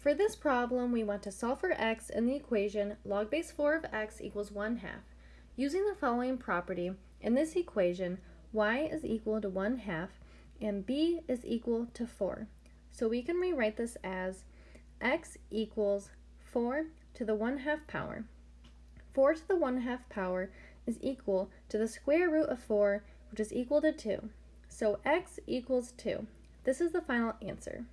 For this problem, we want to solve for x in the equation log base 4 of x equals 1 half. Using the following property, in this equation, y is equal to 1 half and b is equal to 4. So we can rewrite this as x equals 4 to the 1 half power. 4 to the 1 half power is equal to the square root of 4, which is equal to 2. So x equals 2. This is the final answer.